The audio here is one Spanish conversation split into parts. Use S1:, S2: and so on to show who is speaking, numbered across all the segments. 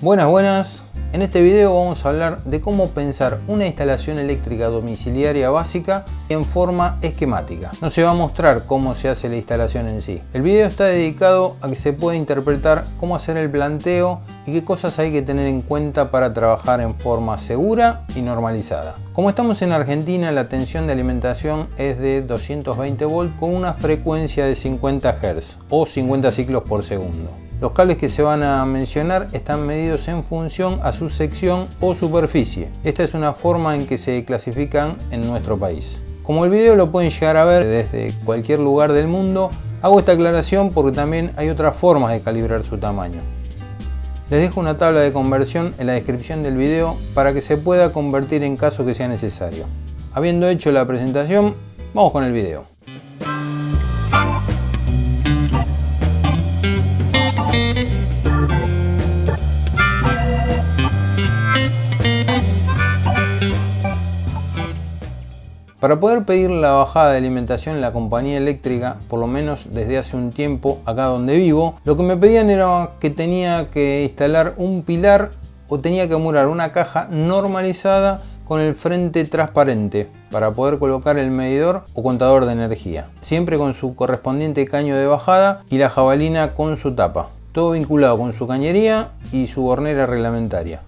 S1: Buenas, buenas. En este video vamos a hablar de cómo pensar una instalación eléctrica domiciliaria básica en forma esquemática. No se va a mostrar cómo se hace la instalación en sí. El video está dedicado a que se pueda interpretar cómo hacer el planteo y qué cosas hay que tener en cuenta para trabajar en forma segura y normalizada. Como estamos en Argentina, la tensión de alimentación es de 220 volts con una frecuencia de 50 Hz o 50 ciclos por segundo. Los cables que se van a mencionar están medidos en función a su sección o superficie. Esta es una forma en que se clasifican en nuestro país. Como el video lo pueden llegar a ver desde cualquier lugar del mundo, hago esta aclaración porque también hay otras formas de calibrar su tamaño. Les dejo una tabla de conversión en la descripción del video para que se pueda convertir en caso que sea necesario. Habiendo hecho la presentación, vamos con el video. Para poder pedir la bajada de alimentación en la compañía eléctrica, por lo menos desde hace un tiempo acá donde vivo, lo que me pedían era que tenía que instalar un pilar o tenía que murar una caja normalizada con el frente transparente para poder colocar el medidor o contador de energía, siempre con su correspondiente caño de bajada y la jabalina con su tapa, todo vinculado con su cañería y su hornera reglamentaria,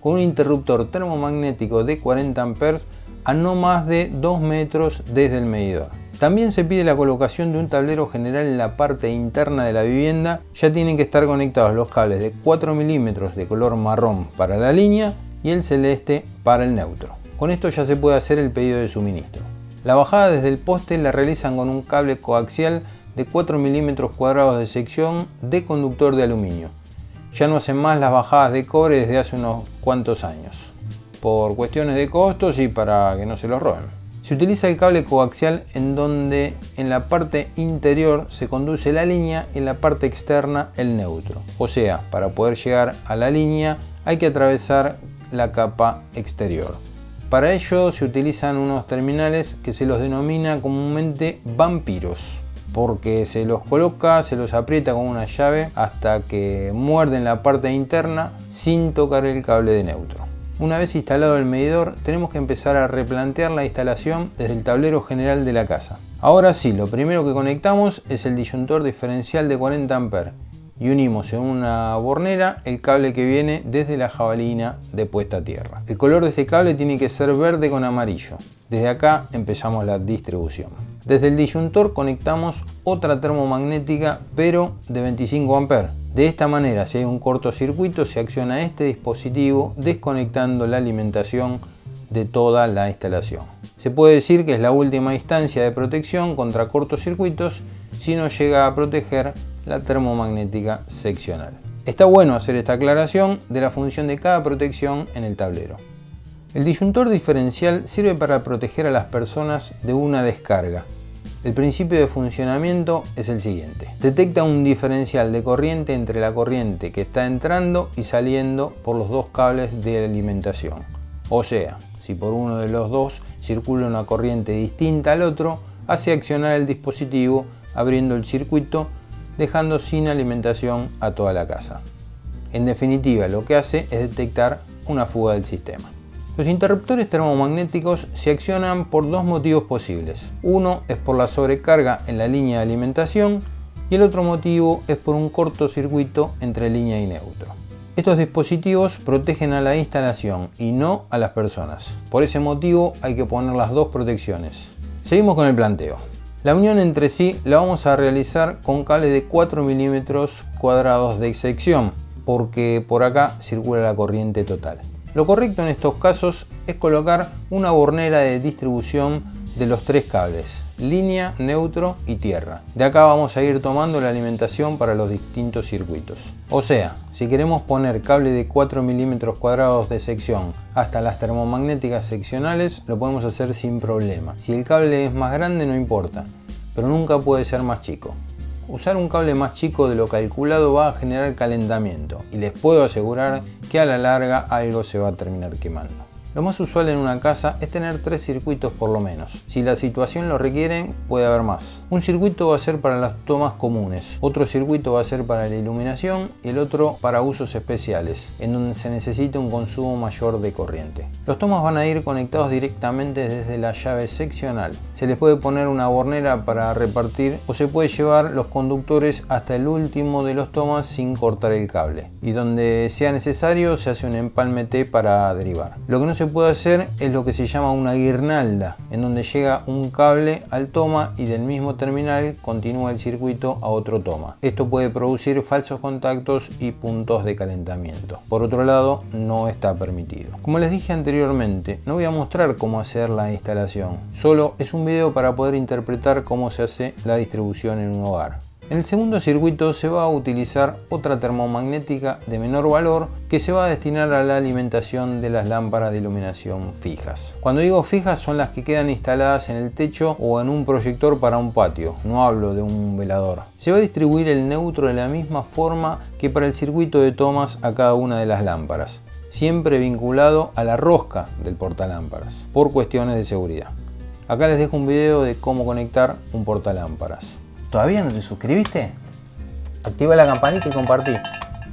S1: con un interruptor termomagnético de 40 amperes a no más de 2 metros desde el medidor. También se pide la colocación de un tablero general en la parte interna de la vivienda. Ya tienen que estar conectados los cables de 4 milímetros de color marrón para la línea y el celeste para el neutro. Con esto ya se puede hacer el pedido de suministro. La bajada desde el poste la realizan con un cable coaxial de 4 milímetros cuadrados de sección de conductor de aluminio. Ya no hacen más las bajadas de cobre desde hace unos cuantos años por cuestiones de costos y para que no se los roben. Se utiliza el cable coaxial en donde en la parte interior se conduce la línea y en la parte externa el neutro. O sea, para poder llegar a la línea hay que atravesar la capa exterior. Para ello se utilizan unos terminales que se los denomina comúnmente vampiros porque se los coloca, se los aprieta con una llave hasta que muerden la parte interna sin tocar el cable de neutro. Una vez instalado el medidor, tenemos que empezar a replantear la instalación desde el tablero general de la casa. Ahora sí, lo primero que conectamos es el disyuntor diferencial de 40 A y unimos en una bornera el cable que viene desde la jabalina de puesta a tierra. El color de este cable tiene que ser verde con amarillo. Desde acá empezamos la distribución. Desde el disyuntor conectamos otra termomagnética pero de 25 A de esta manera, si hay un cortocircuito, se acciona este dispositivo desconectando la alimentación de toda la instalación. Se puede decir que es la última instancia de protección contra cortocircuitos si no llega a proteger la termomagnética seccional. Está bueno hacer esta aclaración de la función de cada protección en el tablero. El disyuntor diferencial sirve para proteger a las personas de una descarga, el principio de funcionamiento es el siguiente. Detecta un diferencial de corriente entre la corriente que está entrando y saliendo por los dos cables de alimentación. O sea, si por uno de los dos circula una corriente distinta al otro, hace accionar el dispositivo abriendo el circuito dejando sin alimentación a toda la casa. En definitiva, lo que hace es detectar una fuga del sistema. Los interruptores termomagnéticos se accionan por dos motivos posibles. Uno es por la sobrecarga en la línea de alimentación y el otro motivo es por un cortocircuito entre línea y neutro. Estos dispositivos protegen a la instalación y no a las personas. Por ese motivo hay que poner las dos protecciones. Seguimos con el planteo. La unión entre sí la vamos a realizar con cable de 4 milímetros cuadrados de sección porque por acá circula la corriente total. Lo correcto en estos casos es colocar una bornera de distribución de los tres cables, línea, neutro y tierra. De acá vamos a ir tomando la alimentación para los distintos circuitos. O sea, si queremos poner cable de 4 milímetros cuadrados de sección hasta las termomagnéticas seccionales, lo podemos hacer sin problema. Si el cable es más grande no importa, pero nunca puede ser más chico. Usar un cable más chico de lo calculado va a generar calentamiento y les puedo asegurar que a la larga algo se va a terminar quemando. Lo más usual en una casa es tener tres circuitos por lo menos. Si la situación lo requiere, puede haber más. Un circuito va a ser para las tomas comunes, otro circuito va a ser para la iluminación y el otro para usos especiales, en donde se necesita un consumo mayor de corriente. Los tomas van a ir conectados directamente desde la llave seccional. Se les puede poner una bornera para repartir o se puede llevar los conductores hasta el último de los tomas sin cortar el cable. Y donde sea necesario se hace un empalme T para derivar. Lo que no se puede hacer es lo que se llama una guirnalda, en donde llega un cable al toma y del mismo terminal continúa el circuito a otro toma. Esto puede producir falsos contactos y puntos de calentamiento. Por otro lado, no está permitido. Como les dije anteriormente, no voy a mostrar cómo hacer la instalación, solo es un video para poder interpretar cómo se hace la distribución en un hogar. En el segundo circuito se va a utilizar otra termomagnética de menor valor que se va a destinar a la alimentación de las lámparas de iluminación fijas. Cuando digo fijas son las que quedan instaladas en el techo o en un proyector para un patio, no hablo de un velador. Se va a distribuir el neutro de la misma forma que para el circuito de tomas a cada una de las lámparas, siempre vinculado a la rosca del portalámparas, por cuestiones de seguridad. Acá les dejo un video de cómo conectar un portalámparas. ¿Todavía no te suscribiste? Activa la campanita y compartí.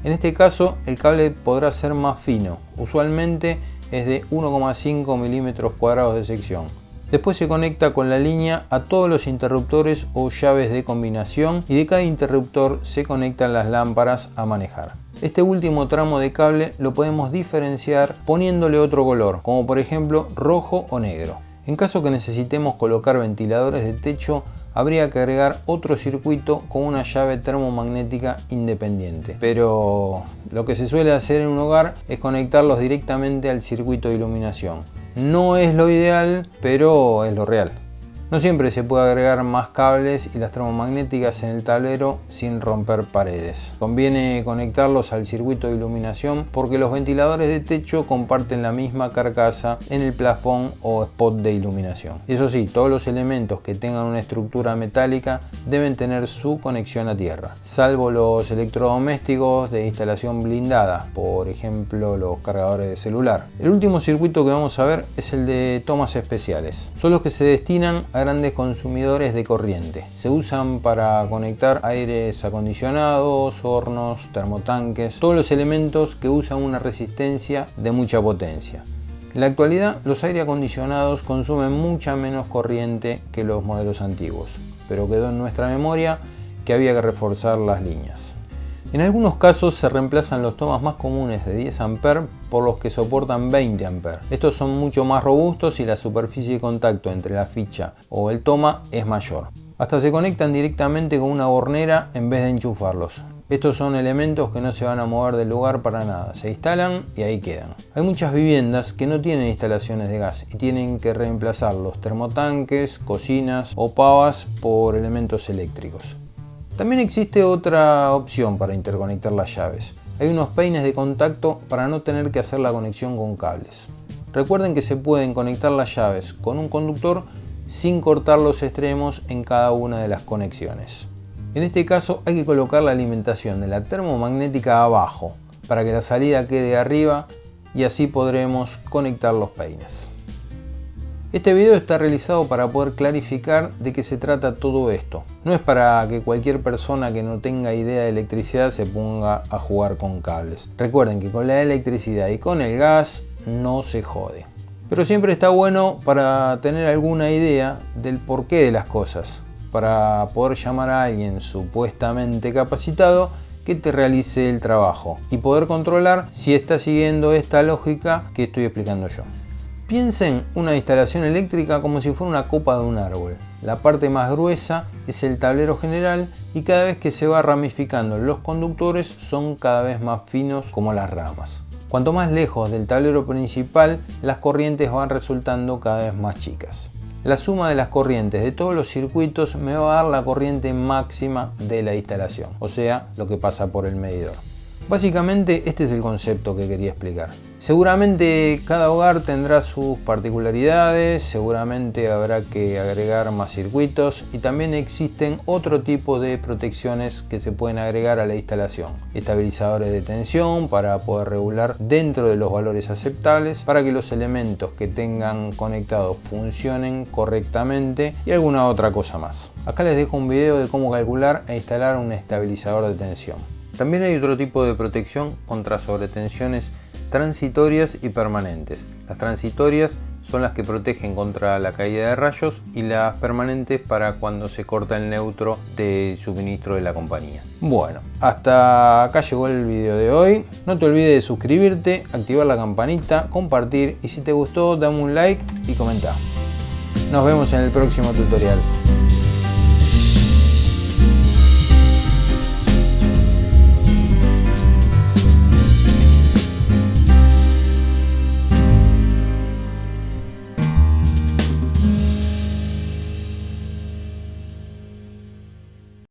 S1: En este caso el cable podrá ser más fino, usualmente es de 1,5 milímetros cuadrados de sección. Después se conecta con la línea a todos los interruptores o llaves de combinación y de cada interruptor se conectan las lámparas a manejar. Este último tramo de cable lo podemos diferenciar poniéndole otro color, como por ejemplo rojo o negro. En caso que necesitemos colocar ventiladores de techo, habría que agregar otro circuito con una llave termomagnética independiente. Pero lo que se suele hacer en un hogar es conectarlos directamente al circuito de iluminación. No es lo ideal, pero es lo real. No siempre se puede agregar más cables y las termomagnéticas en el tablero sin romper paredes. Conviene conectarlos al circuito de iluminación porque los ventiladores de techo comparten la misma carcasa en el plafón o spot de iluminación. Eso sí, todos los elementos que tengan una estructura metálica deben tener su conexión a tierra, salvo los electrodomésticos de instalación blindada, por ejemplo los cargadores de celular. El último circuito que vamos a ver es el de tomas especiales. Son los que se destinan a grandes consumidores de corriente. Se usan para conectar aires acondicionados, hornos, termotanques, todos los elementos que usan una resistencia de mucha potencia. En la actualidad los aire acondicionados consumen mucha menos corriente que los modelos antiguos, pero quedó en nuestra memoria que había que reforzar las líneas. En algunos casos se reemplazan los tomas más comunes de 10 A por los que soportan 20 A. Estos son mucho más robustos y la superficie de contacto entre la ficha o el toma es mayor. Hasta se conectan directamente con una bornera en vez de enchufarlos. Estos son elementos que no se van a mover del lugar para nada, se instalan y ahí quedan. Hay muchas viviendas que no tienen instalaciones de gas y tienen que reemplazar los termotanques, cocinas o pavas por elementos eléctricos. También existe otra opción para interconectar las llaves. Hay unos peines de contacto para no tener que hacer la conexión con cables. Recuerden que se pueden conectar las llaves con un conductor sin cortar los extremos en cada una de las conexiones. En este caso hay que colocar la alimentación de la termomagnética abajo para que la salida quede arriba y así podremos conectar los peines. Este video está realizado para poder clarificar de qué se trata todo esto. No es para que cualquier persona que no tenga idea de electricidad se ponga a jugar con cables. Recuerden que con la electricidad y con el gas no se jode. Pero siempre está bueno para tener alguna idea del porqué de las cosas. Para poder llamar a alguien supuestamente capacitado que te realice el trabajo y poder controlar si está siguiendo esta lógica que estoy explicando yo. Piensen una instalación eléctrica como si fuera una copa de un árbol. La parte más gruesa es el tablero general y cada vez que se va ramificando los conductores son cada vez más finos como las ramas. Cuanto más lejos del tablero principal, las corrientes van resultando cada vez más chicas. La suma de las corrientes de todos los circuitos me va a dar la corriente máxima de la instalación, o sea, lo que pasa por el medidor. Básicamente este es el concepto que quería explicar. Seguramente cada hogar tendrá sus particularidades, seguramente habrá que agregar más circuitos y también existen otro tipo de protecciones que se pueden agregar a la instalación. Estabilizadores de tensión para poder regular dentro de los valores aceptables para que los elementos que tengan conectados funcionen correctamente y alguna otra cosa más. Acá les dejo un video de cómo calcular e instalar un estabilizador de tensión. También hay otro tipo de protección contra sobretensiones transitorias y permanentes. Las transitorias son las que protegen contra la caída de rayos y las permanentes para cuando se corta el neutro de suministro de la compañía. Bueno, hasta acá llegó el video de hoy. No te olvides de suscribirte, activar la campanita, compartir y si te gustó dame un like y comenta. Nos vemos en el próximo tutorial.